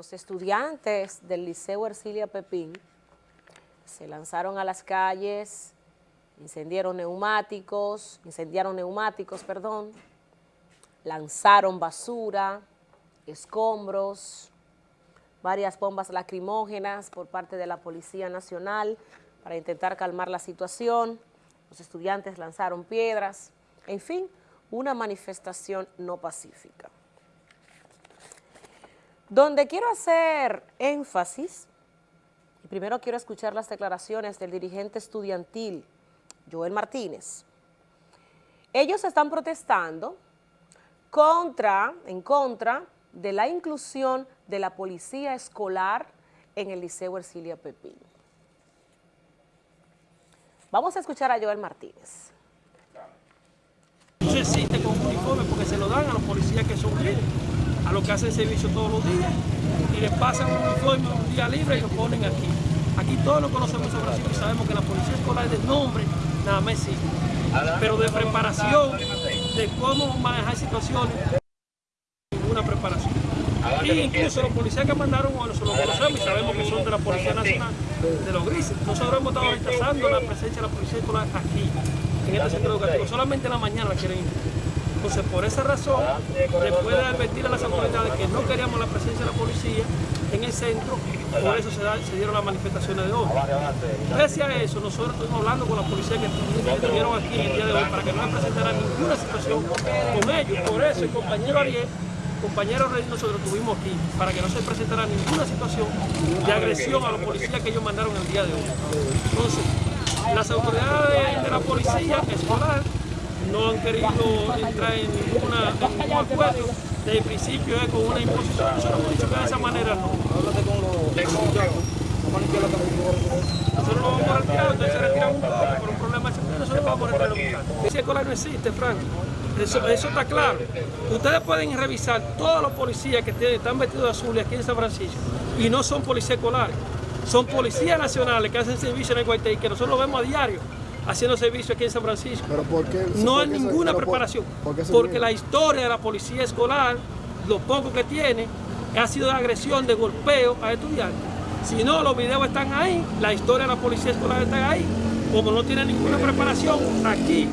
los estudiantes del Liceo Ercilia Pepín se lanzaron a las calles, incendiaron neumáticos, incendiaron neumáticos, perdón, lanzaron basura, escombros, varias bombas lacrimógenas por parte de la Policía Nacional para intentar calmar la situación. Los estudiantes lanzaron piedras, en fin, una manifestación no pacífica. Donde quiero hacer énfasis, y primero quiero escuchar las declaraciones del dirigente estudiantil, Joel Martínez. Ellos están protestando contra, en contra de la inclusión de la policía escolar en el Liceo Ercilia Pepín. Vamos a escuchar a Joel Martínez. No existe con uniforme porque se lo dan a los policías que son libres, a los que hacen servicio todos los días y les pasan un uniforme un día libre y lo ponen aquí. Aquí todos lo conocemos sobre Brasil y sabemos que la policía escolar es de nombre, nada más. Pero de preparación, de cómo manejar situaciones, ninguna preparación. Y incluso los policías que mandaron, bueno, se los conocemos y sabemos que son de la Policía Nacional, de los grises. Nosotros hemos estado rechazando la presencia de la policía escolar aquí, en este centro educativo. Solamente en la mañana la quieren ir. Entonces, por esa razón, después de advertir a las autoridades que no queríamos la presencia de la policía en el centro, por eso se, dieron las manifestaciones de hoy. Pese a eso, nosotros estuvimos hablando con la policía que estuvieron aquí el día de hoy para que no se presentara ninguna situación con ellos. Por eso el compañero Ariel compañero Rey nosotros estuvimos aquí para que no se presentara ninguna situación de agresión a los policías que ellos mandaron el día de hoy. Entonces, las autoridades de la policía escolar no han querido entrar en, ninguna, en ningún acuerdo. Desde el principio es con una imposición. Nosotros hemos dicho que de esa manera no. Nosotros no vamos a retirar, entonces se retiran un poco, pero un problema es que nosotros vamos a retirar un poco. Policía escolar no existe, Frank. Eso, eso, está claro. Ustedes pueden revisar todos los policías que tienen, están vestidos de azul aquí en San Francisco y no son policías escolares. Son policías nacionales que hacen servicio en el Guaití, que nosotros lo vemos a diario haciendo servicio aquí en San Francisco. ¿Pero por qué? No ¿Por hay se- ninguna por- preparación. por porque la historia de la policía escolar, lo poco que tiene, ha sido de agresión, de golpeo a estudiantes. Si no, los videos están ahí, la historia de la policía escolar está ahí. Como no tiene ninguna preparación, aquí,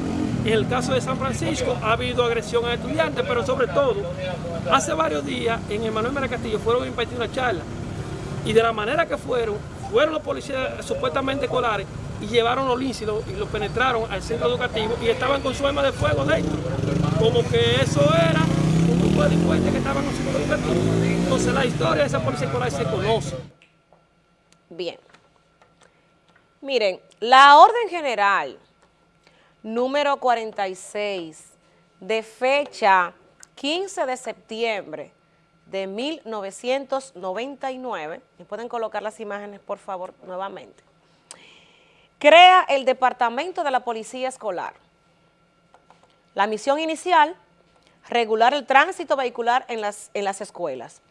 en el caso de San Francisco, ha habido agresión a estudiantes, pero sobre todo, hace varios días en Emanuel Mera Castillo fueron a impartir una charla y de la manera que fueron, fueron los policías supuestamente escolares y llevaron los linces y los, penetraron al centro educativo y estaban con su arma de fuego dentro. Como que eso era un grupo de delincuentes que estaban en el centro educativo. Entonces la historia de esa policía escolar se conoce. Bien. Miren, la orden general número 46 de fecha 15 de septiembre de 1999, y pueden colocar las imágenes por favor nuevamente, crea el Departamento de la Policía Escolar. La misión inicial, regular el tránsito vehicular en las, en las escuelas.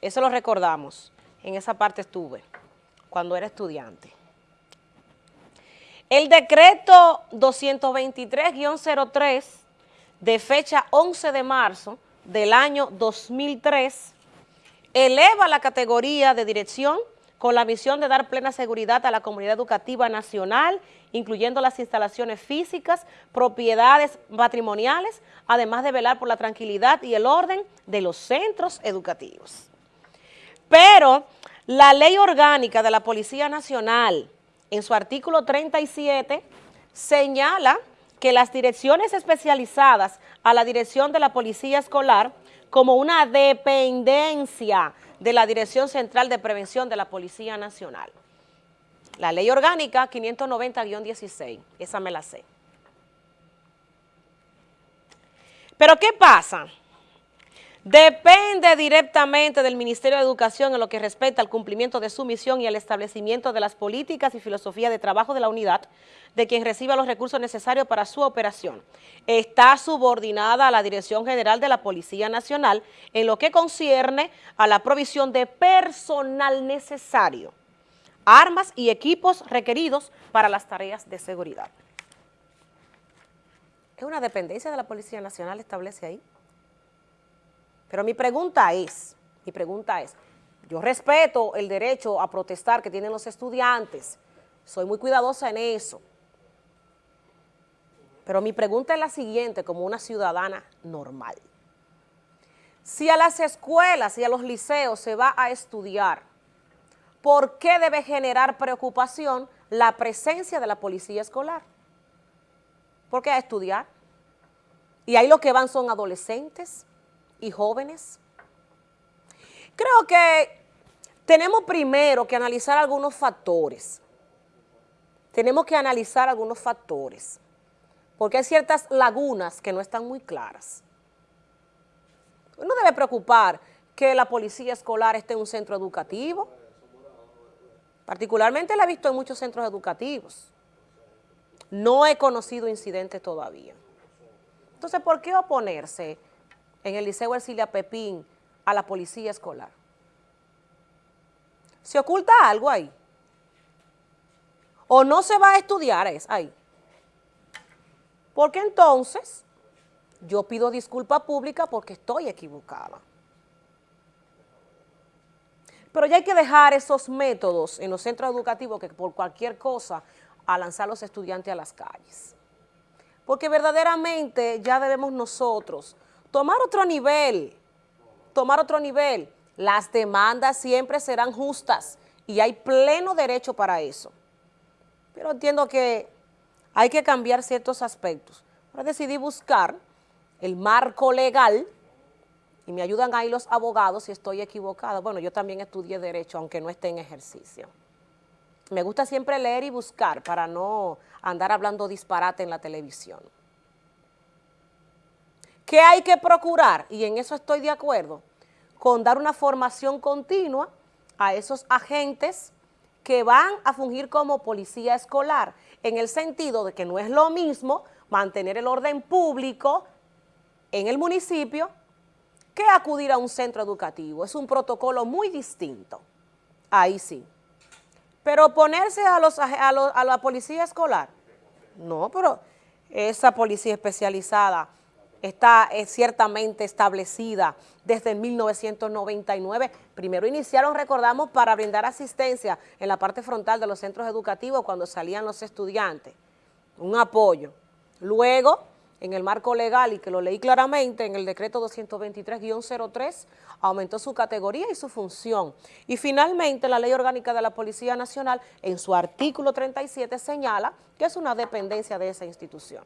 Eso lo recordamos, en esa parte estuve cuando era estudiante. El decreto 223-03 de fecha 11 de marzo del año 2003 eleva la categoría de dirección con la misión de dar plena seguridad a la comunidad educativa nacional, incluyendo las instalaciones físicas, propiedades patrimoniales, además de velar por la tranquilidad y el orden de los centros educativos. Pero la ley orgánica de la Policía Nacional, en su artículo 37, señala que las direcciones especializadas a la dirección de la Policía Escolar como una dependencia de la Dirección Central de Prevención de la Policía Nacional. La ley orgánica 590-16, esa me la sé. Pero ¿qué pasa? Depende directamente del Ministerio de Educación en lo que respecta al cumplimiento de su misión y al establecimiento de las políticas y filosofía de trabajo de la unidad, de quien reciba los recursos necesarios para su operación. Está subordinada a la Dirección General de la Policía Nacional en lo que concierne a la provisión de personal necesario, armas y equipos requeridos para las tareas de seguridad. ¿Es una dependencia de la Policía Nacional establece ahí? Pero mi pregunta es, mi pregunta es, Yo respeto el derecho a protestar que tienen los estudiantes, soy muy cuidadosa en eso. Pero mi pregunta es la siguiente, como una ciudadana normal. Si a las escuelas y a los liceos se va a estudiar, ¿por qué debe generar preocupación la presencia de la policía escolar? ¿Por qué a estudiar? Y ahí lo que van son adolescentes y jóvenes. Creo que tenemos primero que analizar algunos factores. Tenemos que analizar algunos factores porque hay ciertas lagunas que no están muy claras. No debe preocupar que la policía escolar esté en un centro educativo. Particularmente la he visto en muchos centros educativos. No he conocido incidentes todavía. Entonces, ¿por qué oponerse en el Liceo Ercilia Pepín a la policía escolar? ¿Se oculta algo ahí? ¿O no se va a estudiar es ahí? Porque entonces yo pido disculpa pública porque estoy equivocada. Pero ya hay que dejar esos métodos en los centros educativos que por cualquier cosa a lanzar a los estudiantes a las calles. Porque verdaderamente ya debemos nosotros tomar otro nivel, tomar otro nivel. Las demandas siempre serán justas y hay pleno derecho para eso. Pero entiendo que hay que cambiar ciertos aspectos. Ahora decidí buscar el marco legal y me ayudan ahí los abogados si estoy equivocada. Bueno, yo también estudié Derecho, aunque no esté en ejercicio. Me gusta siempre leer y buscar para no andar hablando disparate en la televisión. ¿Qué hay que procurar? Y en eso estoy de acuerdo, con dar una formación continua a esos agentes que van a fungir como policía escolar en el sentido de que no es lo mismo mantener el orden público en el municipio que acudir a un centro educativo. Es un protocolo muy distinto. Ahí sí. Pero ponerse a, los, a, la policía escolar, no, pero esa policía especializada está ciertamente establecida desde 1999. Primero iniciaron, recordamos, para brindar asistencia en la parte frontal de los centros educativos cuando salían los estudiantes, un apoyo. Luego, en el marco legal, y que lo leí claramente, en el decreto 223-03, aumentó su categoría y su función. Y finalmente, la Ley Orgánica de la Policía Nacional, en su artículo 37, señala que es una dependencia de esa institución.